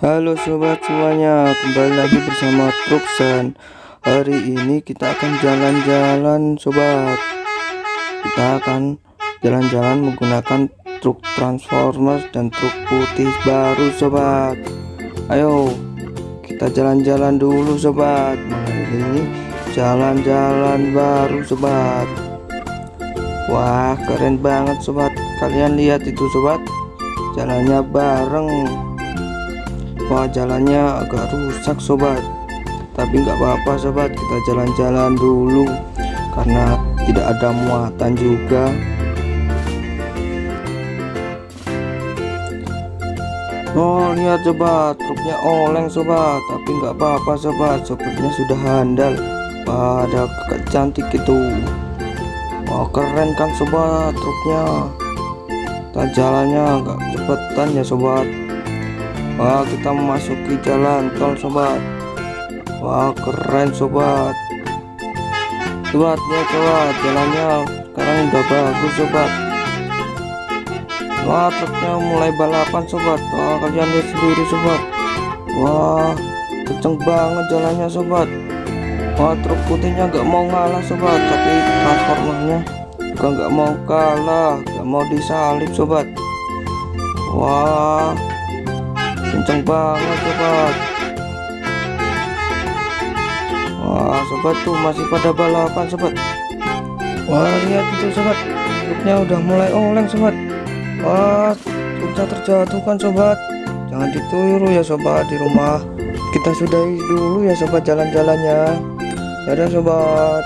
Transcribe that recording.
Halo sobat semuanya, kembali lagi bersama Truksan. Hari ini kita akan jalan-jalan sobat. Kita akan jalan-jalan menggunakan truk Transformers dan truk putih baru sobat. Ayo, kita jalan-jalan dulu sobat. Ini jalan-jalan baru sobat. Wah, keren banget sobat. Kalian lihat itu sobat. Jalannya bareng Wah jalannya agak rusak sobat. Tapi nggak apa-apa sobat. Kita jalan-jalan dulu Karena tidak ada muatan juga. Oh lihat sobat. Truknya oleng sobat. Tapi nggak apa-apa sobat. Sopirnya sudah handal. Wah ada cantik itu. Wah keren kan sobat truknya? Kita jalannya agak cepetan ya sobat Wah kita memasuki jalan tol sobat. Wah keren sobat. Sobat ya sobat. Jalannya sekarang udah bagus sobat. Wah truknya mulai balapan sobat. Wah kalian lihat sendiri sobat. Wah kenceng banget jalannya sobat. Wah truk putihnya gak mau ngalah sobat. Tapi transformernya juga gak mau kalah Gak mau disalip sobat. Wah kenceng banget sobat. Wah sobat tuh masih pada balapan sobat. Wah lihat itu sobat. Truknya udah mulai oleng sobat. Wah truknya terjatuh kan sobat. Jangan ditiru ya sobat di rumah. Kita sudahi dulu ya sobat jalan-jalannya. Dadah sobat